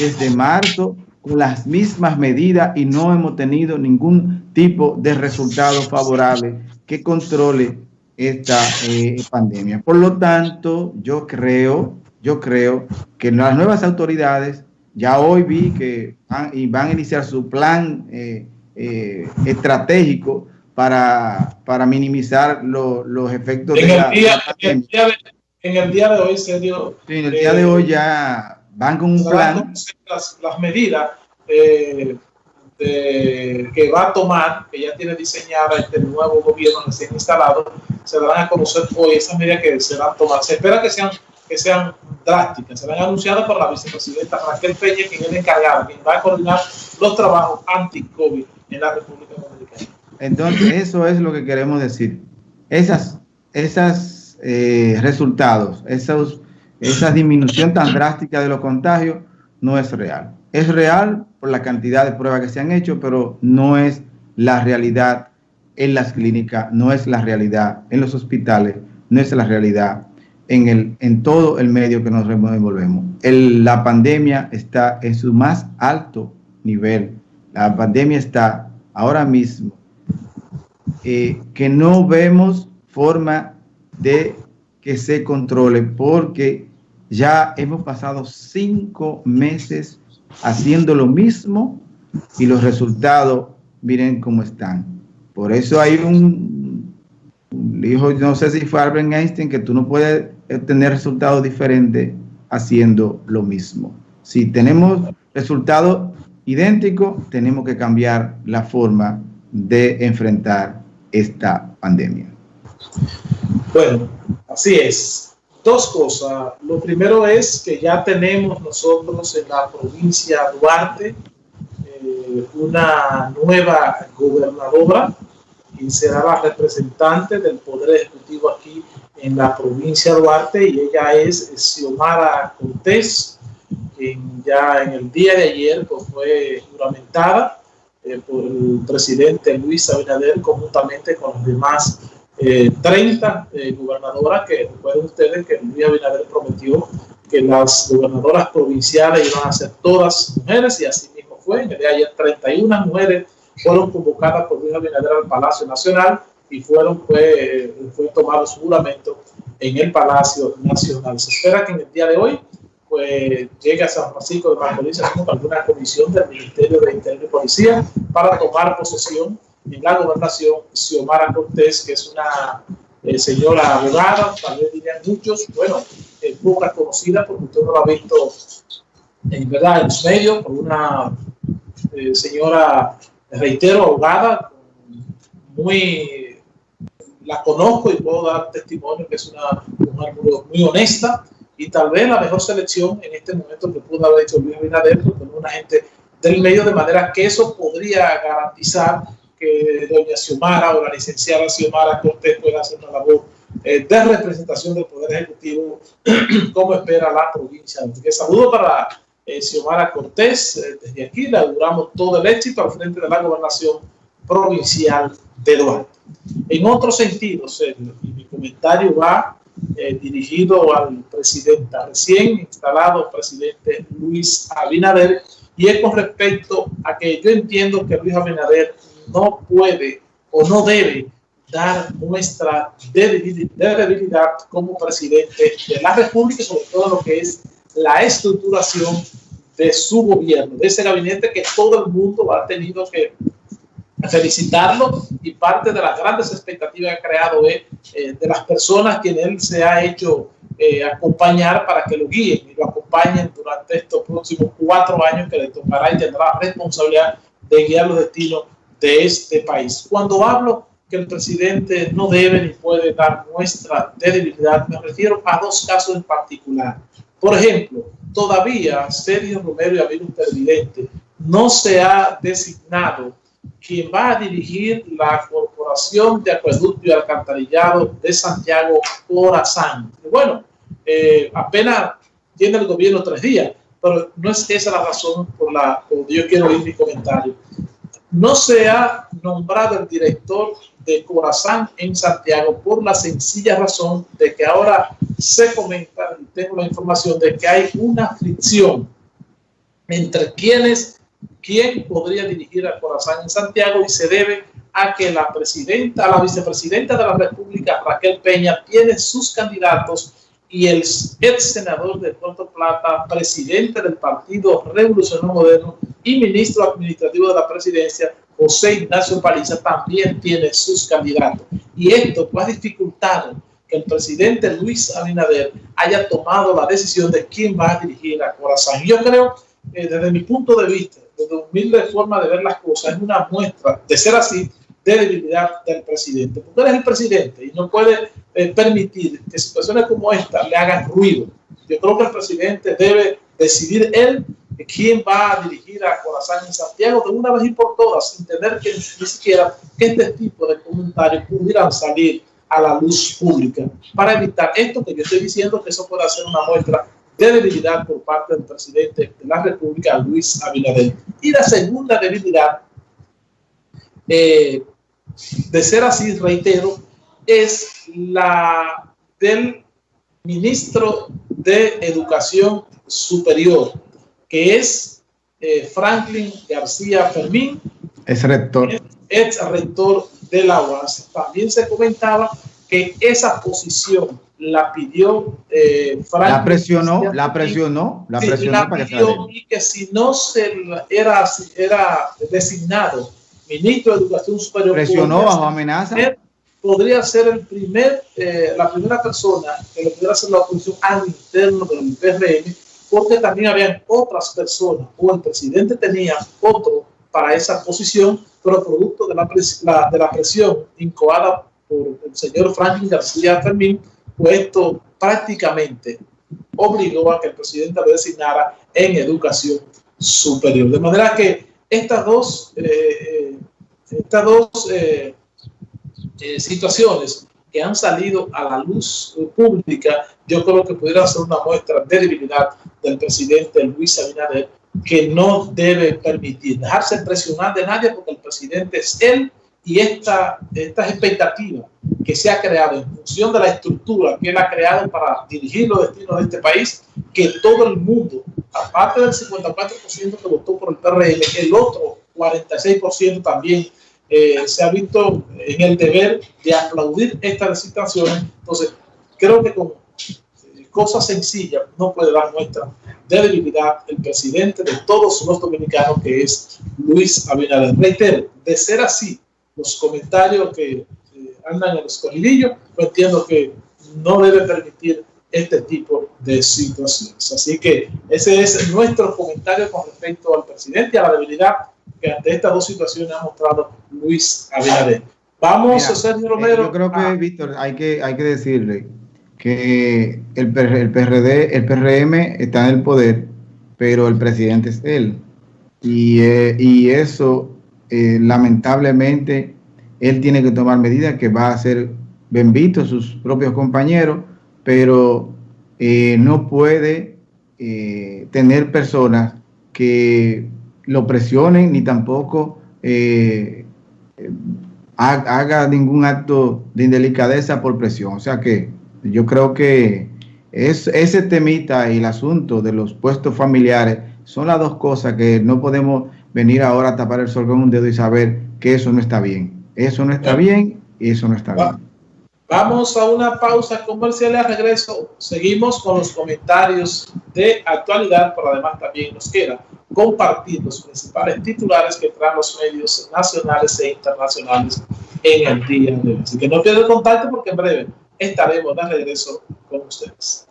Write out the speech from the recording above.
desde marzo con las mismas medidas y no hemos tenido ningún tipo de resultado favorable que controle esta eh, pandemia. Por lo tanto, yo creo, yo creo que las nuevas autoridades, ya hoy vi que van, y van a iniciar su plan eh, eh, estratégico para, para minimizar los efectos en de el día, en, el día de, en el día de hoy, serio. Sí, en el día de hoy ya van con un plan. Las, las medidas eh, de, que va a tomar, que ya tiene diseñada este nuevo gobierno recién instalado, se darán a conocer hoy esas medidas que se van a tomar. Se espera que sean, que sean drásticas, serán anunciadas por la vicepresidenta Raquel Peña, quien es encargada, quien va a coordinar los trabajos anti-COVID en la República Dominicana. Entonces, eso es lo que queremos decir. Esas, esas eh, resultados, esos esa disminución tan drástica de los contagios no es real. Es real por la cantidad de pruebas que se han hecho, pero no es la realidad en las clínicas, no es la realidad en los hospitales, no es la realidad en, el, en todo el medio que nos envolvemos. la pandemia está en su más alto nivel. La pandemia está ahora mismo eh, que no vemos forma de que se controle porque ya hemos pasado cinco meses haciendo lo mismo y los resultados, miren cómo están. Por eso hay un, dijo, no sé si fue Albert Einstein, que tú no puedes tener resultados diferentes haciendo lo mismo. Si tenemos resultados idénticos, tenemos que cambiar la forma de enfrentar esta pandemia. Bueno, así es dos cosas. Lo primero es que ya tenemos nosotros en la provincia Duarte eh, una nueva gobernadora y será la representante del Poder Ejecutivo aquí en la provincia Duarte y ella es Xiomara Cortés, quien ya en el día de ayer pues, fue juramentada eh, por el presidente Luis Abinader conjuntamente con los demás 30 eh, eh, gobernadoras que recuerden ustedes que Luis Abinader prometió que las gobernadoras provinciales iban a ser todas mujeres y así mismo fue. En el día de ayer 31 mujeres fueron convocadas por Luis Abinader al Palacio Nacional y fueron fue, fue tomado su juramento en el Palacio Nacional. Se espera que en el día de hoy pues llegue a San Francisco de Macorís alguna comisión del Ministerio de Interior y Policía para tomar posesión en la gobernación Xiomara Cortés, que es una eh, señora abogada, tal vez dirían muchos, bueno, eh, poca conocida porque usted no la ha visto en verdad en los medios, por una eh, señora, reitero, abogada, muy, la conozco y puedo dar testimonio que es una mujer muy, honesta y tal vez la mejor selección en este momento que pudo haber hecho Luis Abinader, porque una gente del medio, de manera que eso podría garantizar que doña Xiomara o la licenciada Xiomara Cortés pueda hacer una labor eh, de representación del Poder Ejecutivo como espera la provincia. que saludo para eh, Xiomara Cortés. Eh, desde aquí le auguramos todo el éxito al frente de la gobernación provincial de Duarte. En otro sentido, y mi comentario va dirigido al presidente, recién instalado presidente Luis Abinader, y es con respecto a que yo entiendo que Luis Abinader no puede o no debe dar muestra de debilidad como presidente de la República, sobre todo lo que es la estructuración de su gobierno, de ese gabinete que todo el mundo ha tenido que felicitarlo y parte de las grandes expectativas que ha creado es eh, de las personas que en él se ha hecho eh, acompañar para que lo guíen y lo acompañen durante estos próximos cuatro años que le tocará y tendrá responsabilidad de guiar los destinos de este país. Cuando hablo que el presidente no debe ni puede dar muestra de debilidad, me refiero a dos casos en particular. Por ejemplo, todavía Sergio Romero y Amigo Presidente no se ha designado quien va a dirigir la Corporación de Acueducto y Alcantarillado de Santiago Corazán. Bueno, eh, apenas tiene el gobierno tres días, pero no es esa la razón por la que yo quiero ir mi comentario no se ha nombrado el director de Corazán en Santiago por la sencilla razón de que ahora se comenta, y tengo la información de que hay una fricción entre quienes, quién podría dirigir a Corazán en Santiago y se debe a que la presidenta, la vicepresidenta de la República, Raquel Peña, tiene sus candidatos y el ex senador de Puerto Plata, presidente del Partido Revolucionario Moderno y ministro administrativo de la presidencia, José Ignacio Paliza, también tiene sus candidatos. Y esto ha dificultado que el presidente Luis Abinader haya tomado la decisión de quién va a dirigir a Corazán. Yo creo, eh, desde mi punto de vista, desde humilde forma de ver las cosas, es una muestra, de ser así, de debilidad del presidente. Porque él es el presidente y no puede eh, permitir que situaciones como esta le hagan ruido. Yo creo que el presidente debe decidir él quién va a dirigir a Corazán en Santiago de una vez y por todas, sin tener que ni siquiera que este tipo de comentarios pudieran salir a la luz pública para evitar esto que yo estoy diciendo que eso puede ser una muestra de debilidad por parte del presidente de la República, Luis Abinader. Y la segunda debilidad, eh, de ser así, reitero, es la del ministro de Educación Superior, que es eh, Franklin García Fermín. Es rector. Es rector de la UAS. También se comentaba que esa posición la pidió eh, Franklin. La presionó, la presionó, la presionó para pidió que y que si no se era, era designado ministro de Educación Superior. Presionó bajo amenaza podría ser el primer, eh, la primera persona que le pudiera hacer la oposición al interno del PRM, porque también habían otras personas, o el presidente tenía otro para esa posición, pero producto de la, de la presión incoada por el señor Franklin García Fermín, pues esto prácticamente obligó a que el presidente lo designara en educación superior. De manera que estas dos, eh, eh, estas dos eh, situaciones que han salido a la luz pública, yo creo que pudiera ser una muestra de debilidad del presidente Luis Abinader, que no debe permitir dejarse presionar de nadie porque el presidente es él y esta, estas expectativas que se ha creado en función de la estructura que él ha creado para dirigir los destinos de este país, que todo el mundo, aparte del 54% que votó por el PRM, el otro 46% también eh, se ha visto en el deber de aplaudir estas situaciones. Entonces, creo que con eh, cosas sencillas no puede dar muestra de debilidad el presidente de todos los dominicanos, que es Luis Abinader. Reitero, de ser así, los comentarios que eh, andan en los corridillos, pues entiendo que no debe permitir este tipo de situaciones. Así que ese es nuestro comentario con respecto al presidente y a la debilidad que ante estas dos situaciones ha mostrado Luis Abinader. Vamos, a Sergio eh, Romero. Yo creo que, Víctor, hay que, hay que decirle que el, el, PRD, el PRM está en el poder, pero el presidente es él. Y, eh, y eso, eh, lamentablemente, él tiene que tomar medidas que va a ser bien visto sus propios compañeros, pero no puede tener personas que lo presionen ni tampoco eh, haga ningún acto de indelicadeza por presión. O sea que yo creo que es, ese temita y el asunto de los puestos familiares son las dos cosas que no podemos venir ahora a tapar el sol con un dedo y saber que eso no está bien. Eso no está bien y eso no está bien. Vamos a una pausa comercial y a regreso seguimos con los comentarios de actualidad, pero además también nos queda compartir los principales titulares que traen los medios nacionales e internacionales en el día de hoy. Así que no pierdan contacto porque en breve estaremos de regreso con ustedes.